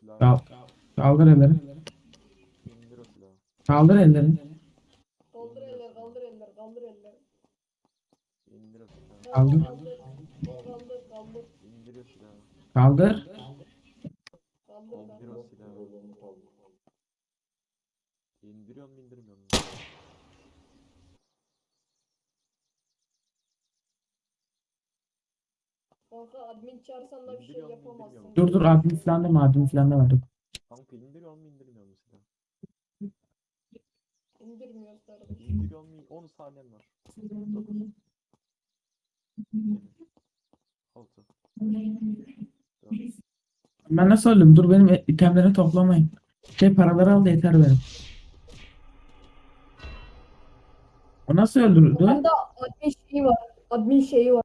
silahı. Kal kaldır elleri. İndir o silahı. Kaldır elleri. Kaldır eller, kaldır eller, kaldır eller. İndir o silahı. Kaldır. Kaldır, kaldır, İndir o silahı. Kaldır. kaldır. İndir o silahı. İndiriyor mu indirmiyor mu? Kanka admin çağırsan da bir şey yapamazsın. Dur dur admin falan deme admin falan deme dur. Kanka indiriyor mu indirmiyor mu silahı? İndirmiyoruz kardeşim. İndiriyor mu? 10 saniyen var. 9 7 6 4 Ben nasıl öldüm? Dur benim e- itemleri toplamayın. Şey paraları al da yeter benim. O nasıl öldürdü? Bunda admin şeyi var. Admin şeyi var.